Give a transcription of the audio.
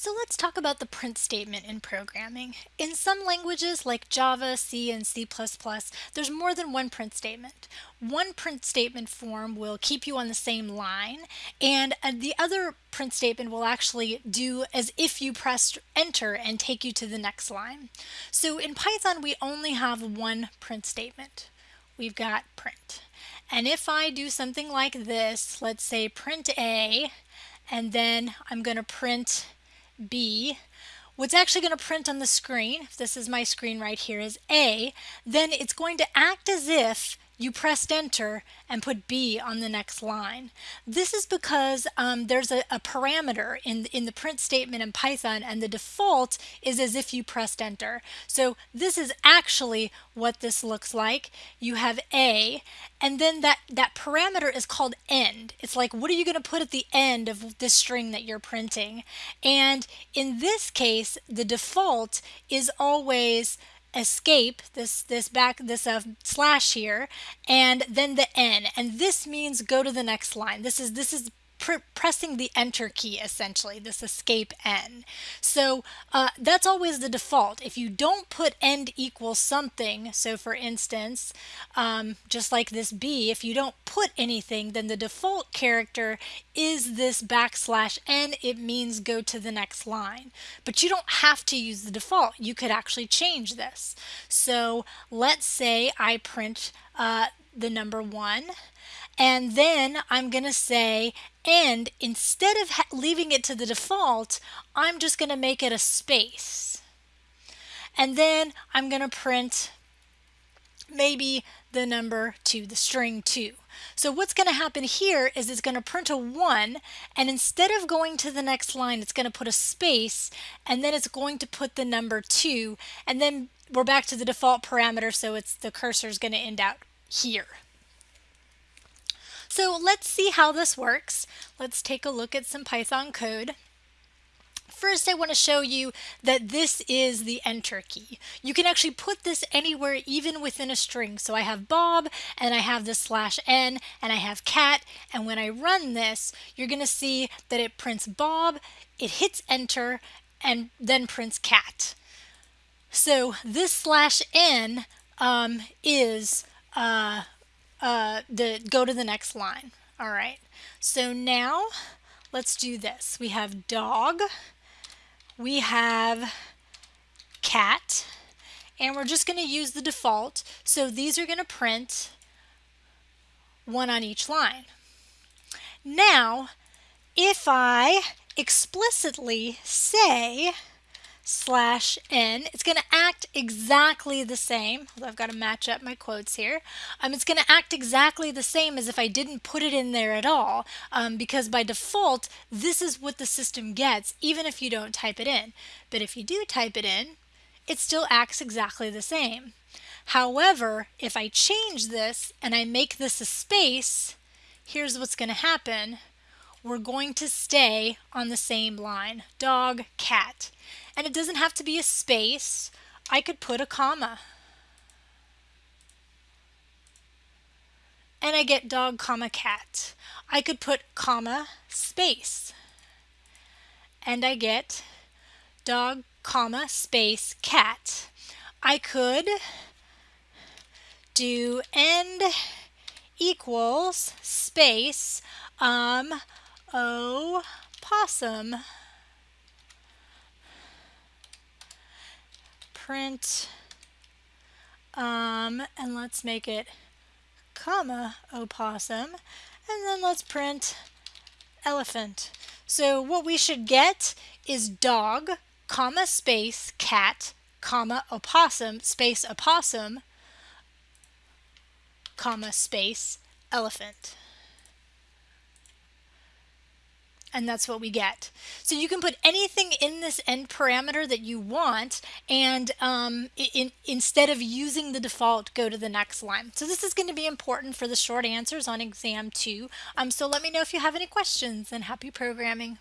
So let's talk about the print statement in programming. In some languages like Java, C, and C++, there's more than one print statement. One print statement form will keep you on the same line, and uh, the other print statement will actually do as if you pressed enter and take you to the next line. So in Python, we only have one print statement. We've got print. And if I do something like this, let's say print A, and then I'm going to print B, what's actually going to print on the screen, if this is my screen right here, is A, then it's going to act as if you pressed enter and put B on the next line. This is because um, there's a, a, parameter in, in the print statement in Python and the default is as if you pressed enter. So this is actually what this looks like. You have A and then that, that parameter is called end. It's like what are you going to put at the end of this string that you're printing? And in this case the default is always escape this this back this uh, slash here and then the n and this means go to the next line. This is this is pr pressing the enter key essentially, this escape n. So uh, that's always the default. If you don't put end equals something, so for instance, um, just like this b, if you don't put anything, then the default character is this backslash n. It means go to the next line. But you don't have to use the default. You could actually change this. So let's say I print uh, the number 1 end then I'm going to say and instead of leaving it to the default I'm just going to make it a space and then I'm going to print maybe the number 2, the string 2. So what's going to happen here is it's going to print a 1 and instead of going to the next line it's going to put a space and then it's going to put the number 2 and then we're back to the default parameter so it's the cursor is going to end out here. So let's see how this works. Let's take a look at some Python code. First, I want to show you that this is the enter key. You can actually put this anywhere, even within a string. So I have Bob, and I have the slash n, and I have cat, and when I run this, you're going to see that it prints Bob, it hits enter, and then prints cat. So this slash n um, is uh, uh, the go to the next line. All right, so now let's do this. We have dog, we have cat, and we're just going to use the default. So these are going to print one on each line. Now, if I explicitly say slash n. It's going to act exactly the same. I've got to match up my quotes here. Um, it's going to act exactly the same as if I didn't put it in there at all um, because by default this is what the system gets even if you don't type it in. But if you do type it in it still acts exactly the same. However, if I change this and I make this a space, here's what's going to happen we're going to stay on the same line. Dog, cat. And it doesn't have to be a space. I could put a comma. And I get dog, comma, cat. I could put comma, space. And I get dog, comma, space, cat. I could do end equals space um O possum. Print, um, and let's make it comma opossum, and then let's print elephant. So what we should get is dog, comma, space, cat, comma, opossum, space, opossum, comma, space, elephant and that's what we get. So you can put anything in this end parameter that you want and um, in, instead of using the default go to the next line. So this is going to be important for the short answers on exam 2. Um, so let me know if you have any questions and happy programming.